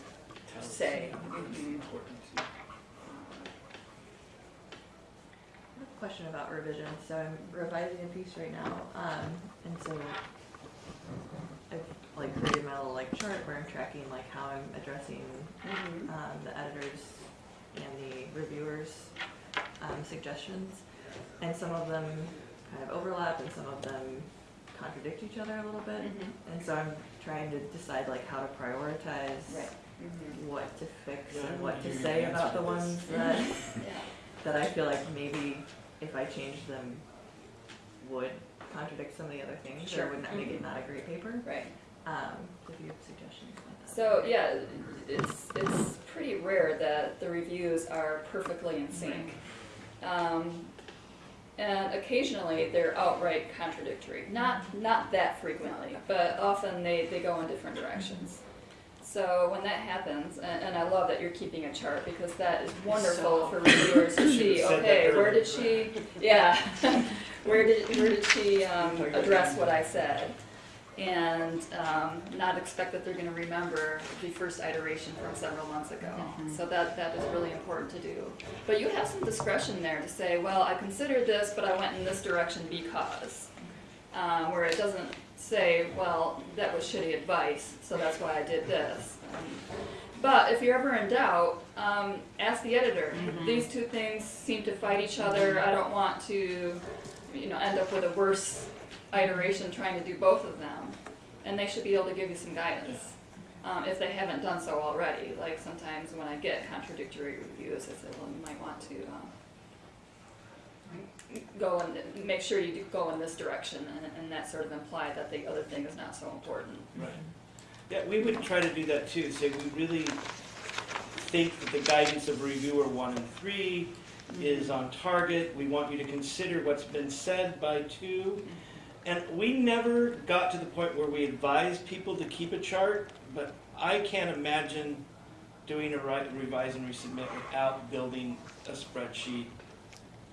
say. Mm-hmm. I have a question about revision. So I'm revising a piece right now, um, and so I've like created my little like chart where I'm tracking like how I'm addressing Mhm. um, the editors and the reviewers' um, suggestions, and some of them kind of overlap, and some of them contradict each other a little bit. Mhm. And so I'm trying to decide like how to prioritize Right. Mhm. what to fix Yeah, and what to say about the this. ones that Yeah. that I feel like maybe if I changed them would contradict some of the other things Sure. or would not make it Mhm. not a great paper. Right. Um, if you have suggestions like that. So yeah, it's it's pretty rare that the reviews are perfectly in sync. Um, and occasionally they're outright contradictory. Not not that frequently, but often they, they go in different directions. So when that happens, and, and I love that you're keeping a chart because that is wonderful So- for reviewers to see. Okay, where did she? Yeah, where did where did she um, address what I said? And um, not expect that they're going to remember the first iteration from several months ago. So that that is really important to do. But you have some discretion there to say, well, I considered this, but I went in this direction because, uh, where it doesn't say, well, that was shitty advice, so that's why I did this. Um, but if you're ever in doubt, um, ask the editor. These two things seem to fight each other. I don't want to, you know, end up with a worse iteration trying to do both of them, and they should be able to give you some guidance um, if they haven't done so already. Like sometimes when I get contradictory reviews, I say, well, you might want to um, go and make sure you do go in this direction, and, and that sort of imply that the other thing is not so important. Right. Yeah, we would try to do that too, say we really think that the guidance of reviewer one and three is on target. We want you to consider what's been said by two. And we never got to the point where we advised people to keep a chart, but I can't imagine doing a revise and resubmit without building a spreadsheet.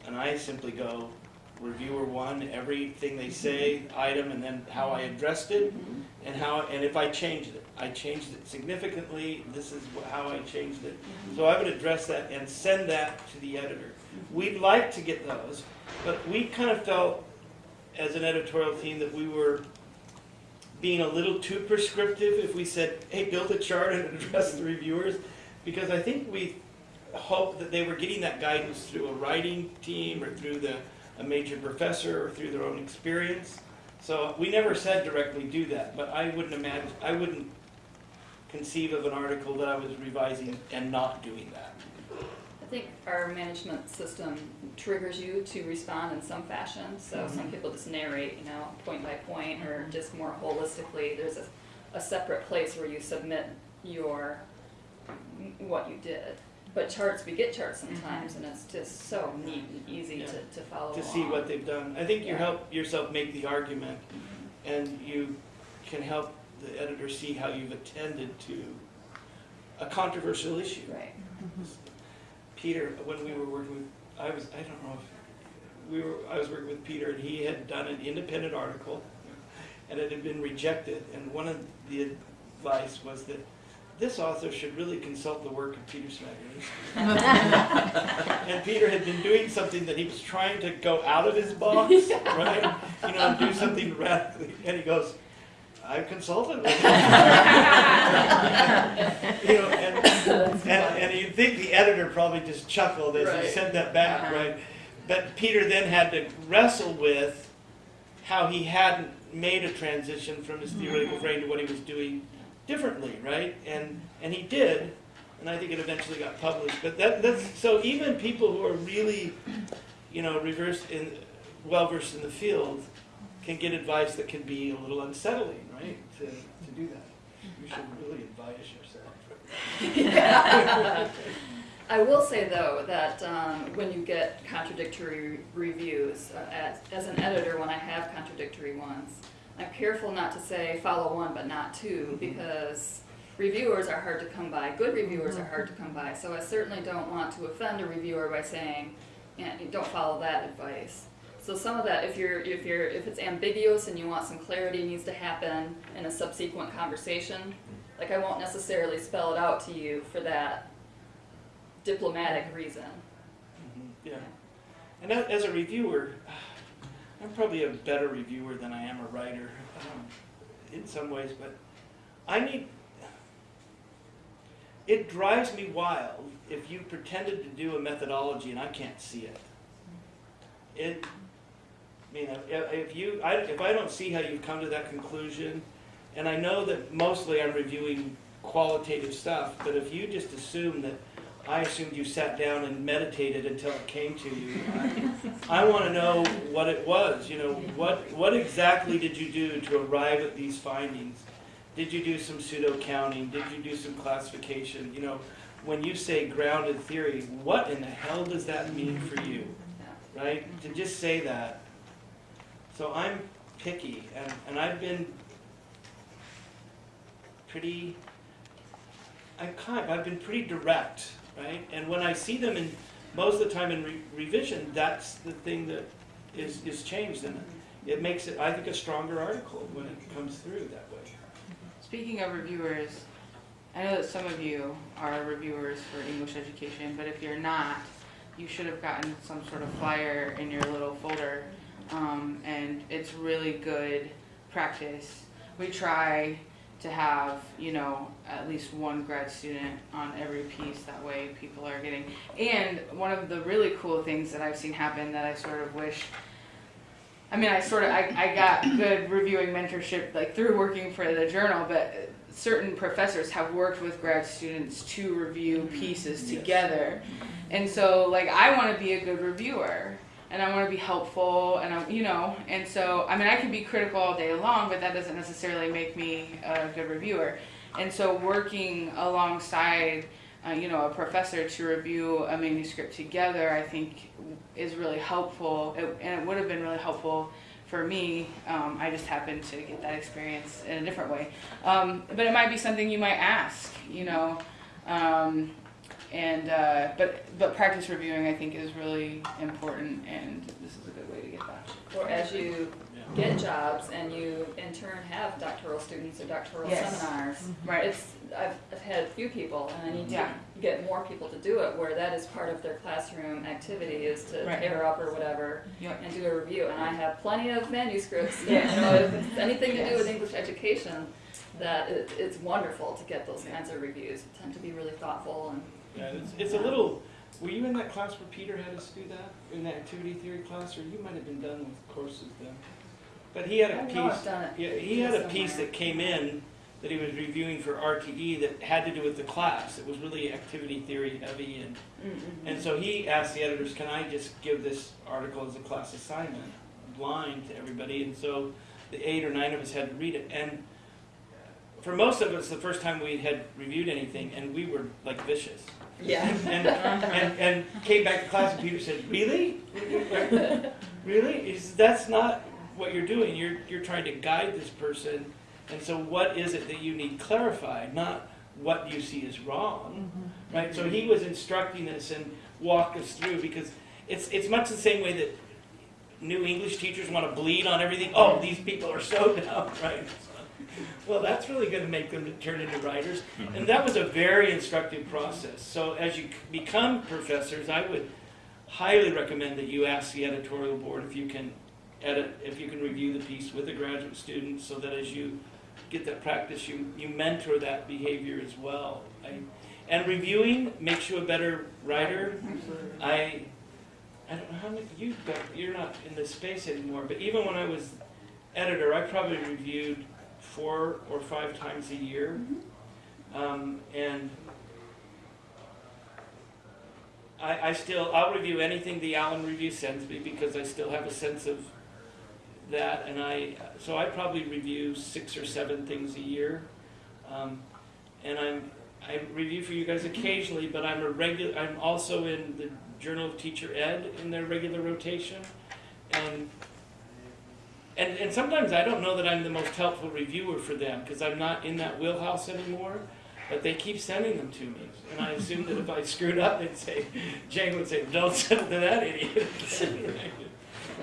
And I simply go, reviewer one, everything they say, item, and then how I addressed it, mm-hmm. and how, and if I changed it. I changed it significantly, this is how I changed it. Mm-hmm. So I would address that and send that to the editor. Mm-hmm. We'd like to get those, but we kind of felt, as an editorial team, that we were being a little too prescriptive if we said, hey, build a chart and address the reviewers, because I think we hoped that they were getting that guidance through a writing team or through the a major professor or through their own experience. So we never said directly do that, but I wouldn't imagine, I wouldn't conceive of an article that I was revising and not doing that. I think our management system triggers you to respond in some fashion. So some mm-hmm. people just narrate, you know, point by point, or mm-hmm. just more holistically. There's a, a separate place where you submit your what you did. But charts, we get charts mm-hmm. sometimes, and it's just so neat and easy Yeah. to, to follow to see what they've done. I think you Yeah. help yourself make the argument, and you can help the editor see how you've attended to a controversial issue. Right. Peter, when we were working with, I was, I don't know if, we were, I was working with Peter, and he had done an independent article, and it had been rejected, and one of the advice was that this author should really consult the work of Peter Smagorinsky. And Peter had been doing something that he was trying to go out of his box, right? You know, and do something radically, and he goes, I consulted with him. You know, and, and, and you'd think the editor probably just chuckled as he Right. sent that back, Uh-huh. right? But Peter then had to wrestle with how he hadn't made a transition from his theoretical frame to what he was doing differently, right? And and he did, and I think it eventually got published. But that that's so even people who are really, you know, reversed in well versed in the field can get advice that can be a little unsettling, right? To to do that. You should really advise yourself. I will say though that um, when you get contradictory reviews, uh, as, as an editor, when I have contradictory ones, I'm careful not to say follow one but not two because reviewers are hard to come by. Good reviewers are hard to come by. So I certainly don't want to offend a reviewer by saying, don't follow that advice. So some of that, if you're if you're if it's ambiguous and you want some clarity needs to happen in a subsequent conversation, like I won't necessarily spell it out to you for that diplomatic reason. Mhm, Yeah. And as a reviewer, I'm probably a better reviewer than I am a writer um, in some ways, but I need. It drives me wild if you pretended to do a methodology and I can't see it. It, I mean, if you, I, if I don't see how you've come to that conclusion, and I know that mostly I'm reviewing qualitative stuff, but if you just assume that I assumed you sat down and meditated until it came to you. I, I want to know what it was. You know, what what exactly did you do to arrive at these findings? Did you do some pseudo counting? Did you do some classification? You know, when you say grounded theory, what in the hell does that mean for you? Right? To just say that. So I'm picky, and, and I've been pretty. I'm kind. I've been pretty direct, right? And when I see them in most of the time in re- revision, that's the thing that is is changed, and it makes it, I think, a stronger article when it comes through that way. Speaking of reviewers, I know that some of you are reviewers for English education, but if you're not, you should have gotten some sort of flyer in your little folder. Um, and it's really good practice. We try to have, you know, at least one grad student on every piece. That way people are getting. And one of the really cool things that I've seen happen that I sort of wish I mean, I sort of I, I got good reviewing mentorship like through working for the journal, but certain professors have worked with grad students to review pieces Yes. together, and so like I want to be a good reviewer and I want to be helpful and I you know and so I mean I can be critical all day long, but that doesn't necessarily make me a good reviewer, and so working alongside. Uh, you know, a professor to review a manuscript together, I think, is really helpful, it, and it would have been really helpful for me. Um, I just happened to get that experience in a different way. Um, but it might be something you might ask, you know. Um, and uh, but but practice reviewing, I think, is really important, and this is a good way to get that. Or as you get jobs and you in turn have doctoral students or doctoral Yes. seminars. Right. It's, I've, I've had a few people and I need Yeah. to get more people to do it where that is part of their classroom activity is to Right. pair up or whatever Yep. and do a review. And I have plenty of manuscripts, you Yes. know, if it's anything to do with English education, that it, it's wonderful to get those kinds of reviews. They tend to be really thoughtful and Yeah, it's, it's a little Were you in that class where Peter had us do that, in that activity theory class, or you might have been done with courses then? But he had a piece. know done it. Yeah, he had a piece that came in that he was reviewing for RTE that had to do with the class. It was really activity theory heavy, and Mm-mm. and so he asked the editors, "Can I just give this article as a class assignment, blind to everybody?" And so the eight or nine of us had to read it, and for most of us, the first time we had reviewed anything, and we were like vicious. Yeah. And, and, and came back to class and Peter said, really? Really? Says, that's not what you're doing. You're, you're trying to guide this person. And so what is it that you need clarified, not what you see is wrong, mm-hmm. right? So he was instructing us and walked us through because it's, it's much the same way that new English teachers want to bleed on everything. Oh, these people are so dumb, right? Well, that's really going to make them turn into writers. And that was a very instructive process. So as you become professors, I would highly recommend that you ask the editorial board if you can edit, if you can review the piece with a graduate student, so that as you get that practice, you, you mentor that behavior as well. I, and reviewing makes you a better writer. I, I don't know how many, you you're not in this space anymore, but even when I was editor, I probably reviewed four or five times a year. Um, and I, I still, I'll review anything the ALAN Review sends me because I still have a sense of that. And I, so I probably review six or seven things a year. Um, and I'm, I review for you guys occasionally, but I'm a regular, I'm also in the Journal of Teacher Ed in their regular rotation. And and, and sometimes I don't know that I'm the most helpful reviewer for them because I'm not in that wheelhouse anymore. But they keep sending them to me, and I assume that if I screwed up, they'd say, Jane would say, "Don't send it to that idiot."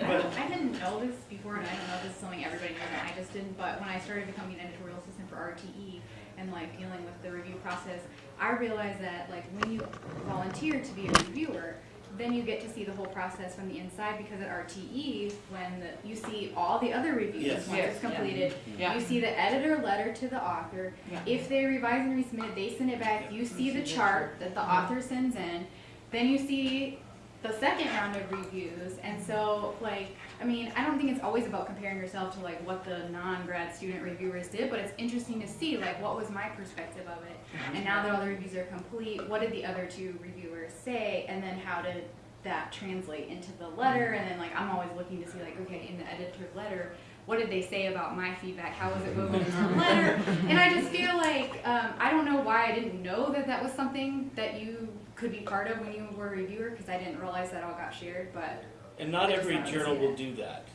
I, I didn't know this before, and I don't know if this is something everybody knows, and I just didn't, but when I started becoming an editorial assistant for RTE and like dealing with the review process, I realized that like when you volunteer to be a reviewer, then you get to see the whole process from the inside because at RTE, when the, you see all the other reviews, Yes. once Yes, it's completed, Yeah. you see the editor letter to the author. Yeah. If they revise and resubmit, they send it back. You see the chart that the author sends in. Then you see the second round of reviews. And so, like, I mean, I don't think it's always about comparing yourself to like what the non-grad student reviewers did, but it's interesting to see like what was my perspective of it. And now that all the reviews are complete, what did the other two reviewers say? And then how did that translate into the letter? And then like I'm always looking to see like, okay, in the editor's letter, what did they say about my feedback? How was it woven into the letter? And I just feel like um, I don't know why I didn't know that that was something that you could be part of when you were a reviewer because I didn't realize that all got shared. But and not every journal will do that,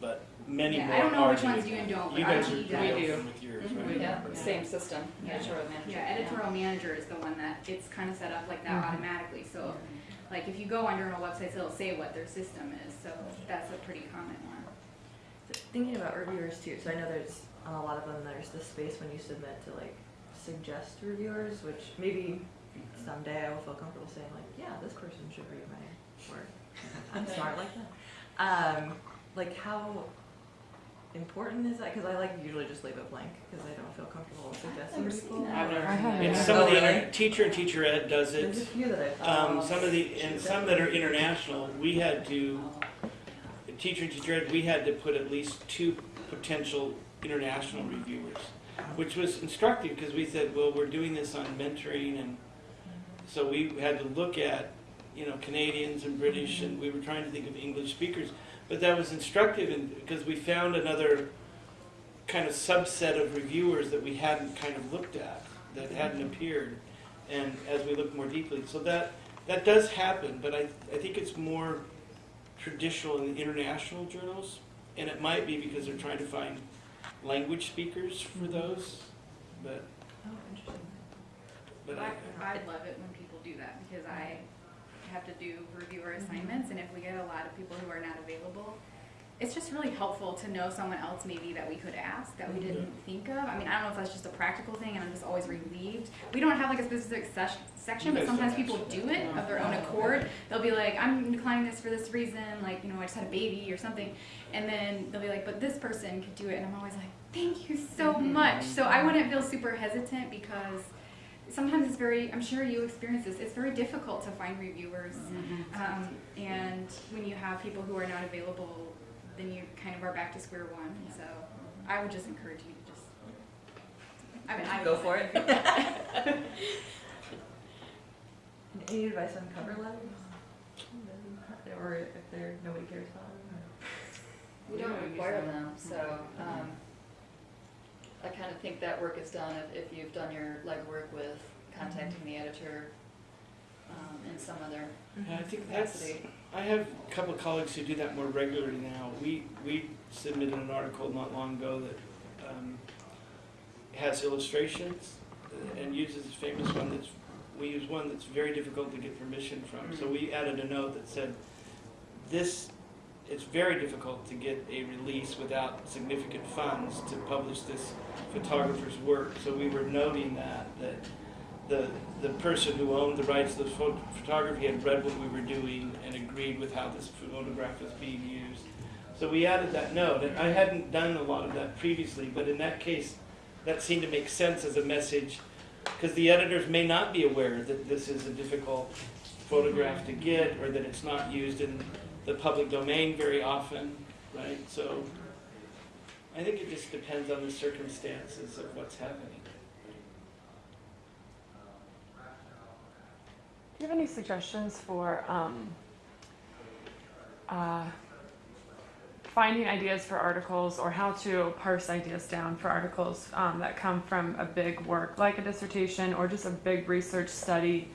but many Yeah, more. I don't know are which ones doing do and that. don't, You but guys are RTE pretty does. open with yours, Mhm. right? Yeah, same system, Yeah. editorial manager. yeah, editorial manager is the one that it's kind of set up like that automatically. So, like if you go on journal websites, it'll say what their system is. So that's a pretty common one. So thinking about reviewers too, so I know there's on a lot of them there's the space when you submit to like suggest reviewers, which maybe someday I will feel comfortable saying like, yeah, this person should read my work. I'm smart like that. Um, like how important is that? Because I like usually just leave it blank because I don't feel comfortable suggesting never seen people. I've never I seen that. And Yeah. some of the really? inter- teacher and teacher ed does There's a it. few that I thought. Um, some of the and some that are international, we had to teacher and teacher ed. We had to put at least two potential international reviewers, which was instructive because we said, well, we're doing this on mentoring, and so we had to look at you know Canadians and British, and we were trying to think of English speakers. But that was instructive, and because we found another kind of subset of reviewers that we hadn't kind of looked at, that hadn't appeared, and as we look more deeply, so that that does happen. But I I think it's more traditional in the international journals, and it might be because they're trying to find language speakers for those. But Oh, interesting. but I, I, I'd love it when people do that because I have to do reviewer mm-hmm. assignments, and if we get a lot of people who are not available, it's just really helpful to know someone else maybe that we could ask that we mm-hmm. didn't think of. I mean, I don't know if that's just a practical thing, and I'm just always relieved. We don't have like a specific ses- section, but sometimes people do it of their own oh, accord. They'll be like, I'm declining this for this reason, like, you know, I just had a baby or something. And then they'll be like, but this person could do it. And I'm always like, thank you so mm-hmm. much. So I wouldn't feel super hesitant because sometimes it's very, I'm sure you experience this, it's very difficult to find reviewers. Um, and when you have people who are not available, then you kind of are back to square one. So I would just encourage you to just, I mean, I Go for it. Any advice on cover letters? Or if they're, nobody cares about them? We don't require them, so, um, I kind of think that work is done if, if you've done your legwork with contacting the editor, um, in some other Yeah, I think that's, capacity. I have a couple of colleagues who do that more regularly now. We, we submitted an article not long ago that um, has illustrations and uses a famous one that's, we use one that's very difficult to get permission from. So we added a note that said, this, it's very difficult to get a release without significant funds to publish this photographer's work. So we were noting that, that the, the person who owned the rights to the pho- photography had read what we were doing and agreed with how this photograph was being used. So we added that note, and I hadn't done a lot of that previously, but in that case, that seemed to make sense as a message, because the editors may not be aware that this is a difficult photograph to get, or that it's not used in the public domain very often, right? So I think it just depends on the circumstances of what's happening. Do you have any suggestions for um, uh, finding ideas for articles or how to parse ideas down for articles um, that come from a big work like a dissertation or just a big research study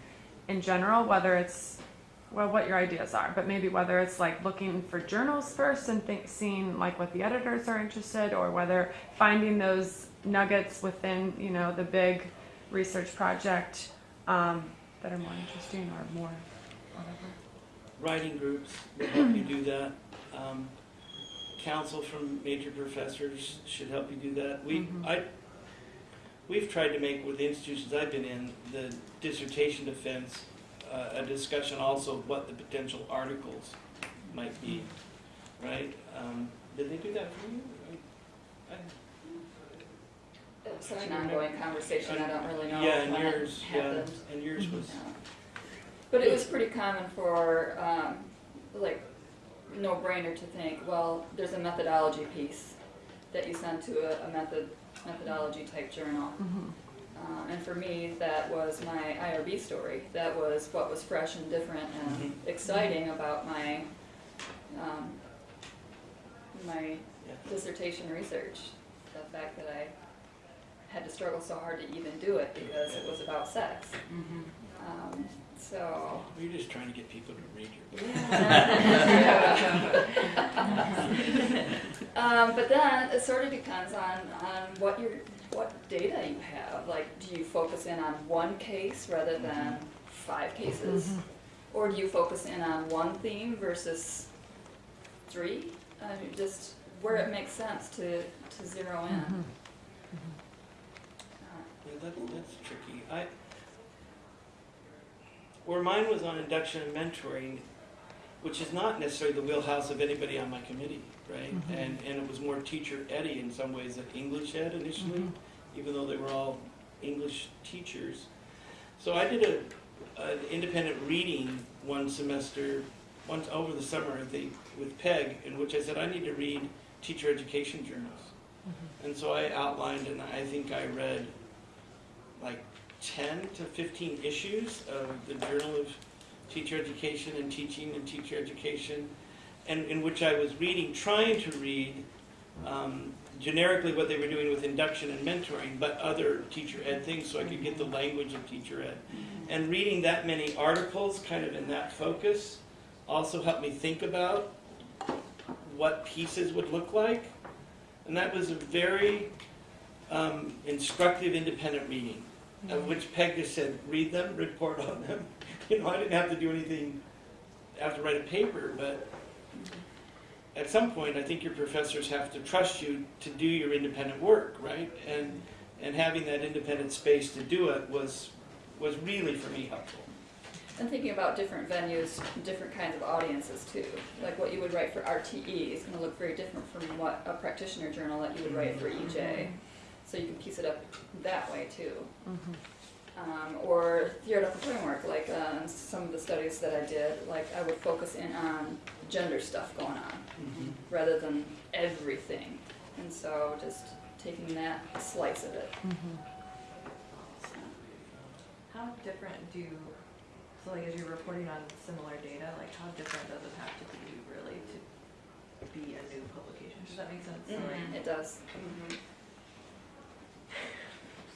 in general, whether it's well, what your ideas are, but maybe whether it's like looking for journals first and think, seeing like what the editors are interested, or whether finding those nuggets within you know the big research project um, that are more interesting or more whatever. Writing groups will help you do that. Um, counsel from major professors should help you do that. We, Mhm. I, we've tried to make with the institutions I've been in, the dissertation defense, uh, a discussion also of what the potential articles might be, right? Um, did they do that for you? I- I- It's an ongoing conversation, I don't really know Yeah, and yours, yeah, and yours was, Yeah. But it was pretty common for, um, like, no brainer to think, well, there's a methodology piece that you send to a, a method, methodology type journal. Mhm. Um, and for me, that was my IRB story. That was what was fresh and different and Mhm. exciting about my, um, my yeah. dissertation research. The fact that I had to struggle so hard to even do it because it was about sex. Um, so. You're just trying to get people to read your book. um, but then it sort of depends on, on what your what data you have. Like, do you focus in on one case rather than five cases, Mhm. or do you focus in on one theme versus three? I mean, just where it makes sense to to zero in. Mhm. Uh, Yeah, that, that's tricky. I, where mine was on induction and mentoring, which is not necessarily the wheelhouse of anybody on my committee, right? Mhm. And, and it was more teacher eddy in some ways than English ed initially, Mhm. Even though they were all English teachers. So I did a, an independent reading one semester, once over the summer, I think, with Peg, in which I said, I need to read teacher education journals. Mm-hmm. And so I outlined, and I think I read like 10 to 15 issues of the Journal of Teacher Education and Teaching and Teacher Education, and in which I was reading, trying to read um, generically what they were doing with induction and mentoring, but other teacher ed things so I could get the language of teacher ed. And reading that many articles, kind of in that focus, also helped me think about what pieces would look like. And that was a very um, instructive independent reading, of which Peg just said, read them, report on them. You know, I didn't have to do anything, I have to write a paper, but at some point, I think your professors have to trust you to do your independent work, right? And, and having that independent space to do it was, was really, for me, helpful. And thinking about different venues, different kinds of audiences too. Like what you would write for RTE is going to look very different from what a practitioner journal that you would write for EJ. So you can piece it up that way too. Mhm. Um, or theoretical framework, like uh, some of the studies that I did, like I would focus in on gender stuff going on Mhm. rather than everything. And so just taking that slice of it. So, How different do, so like as you're reporting on similar data, like how different does it have to be really to be a new publication? Does that make sense? So, like, It does.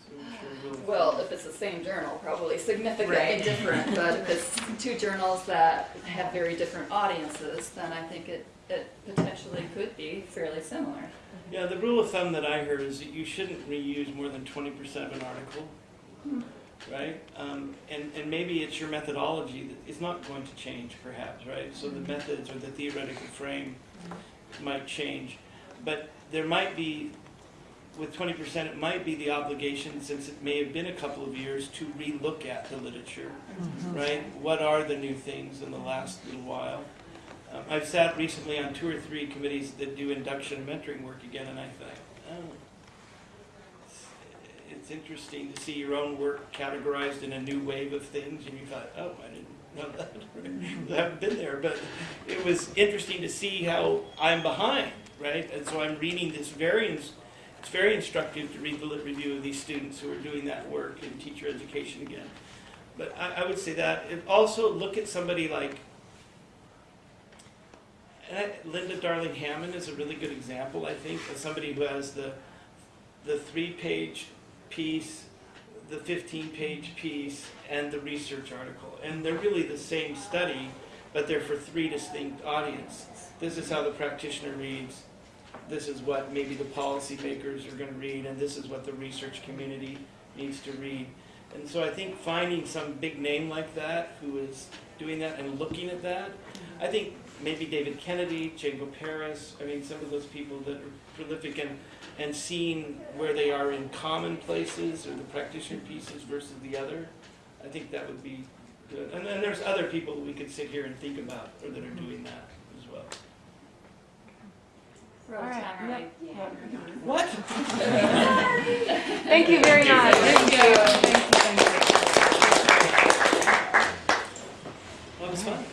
So I'm sure we'll- Well, if it's the same journal, probably significantly Right. different, but if it's two journals that have very different audiences, then I think it, it potentially could be fairly similar. Yeah, the rule of thumb that I heard is that you shouldn't reuse more than twenty percent of an article, right? Um, and, and maybe it's your methodology that is not going to change perhaps, right? So the methods or the theoretical frame might change. But there might be, with twenty percent, it might be the obligation, since it may have been a couple of years, to relook at the literature, right? What are the new things in the last little while? Um, I've sat recently on two or three committees that do induction and mentoring work again, and I thought, oh, it's, it's interesting to see your own work categorized in a new wave of things, and you thought, oh, I didn't know that. I haven't been there, but it was interesting to see how I'm behind, right? And so I'm reading this very, ins- it's very instructive to read the lit review of these students who are doing that work in teacher education again. But I, I would say that. Also look at somebody like I, Linda Darling Hammond is a really good example, I think, of somebody who has the the three-page piece, the fifteen-page piece, and the research article, and they're really the same study, but they're for three distinct audiences. This is how the practitioner reads. This is what maybe the policymakers are going to read, and this is what the research community needs to read. And so I think finding some big name like that who is doing that and looking at that, I think maybe David Kennedy, Django Paris, I mean, some of those people that are prolific and, and seeing where they are in common places or the practitioner pieces versus the other, I think that would be good. And then there's other people we could sit here and think about or that are doing that as well. What? thank you very much. Thank you. Thank you. Thank you. Thank you. Well, was fun.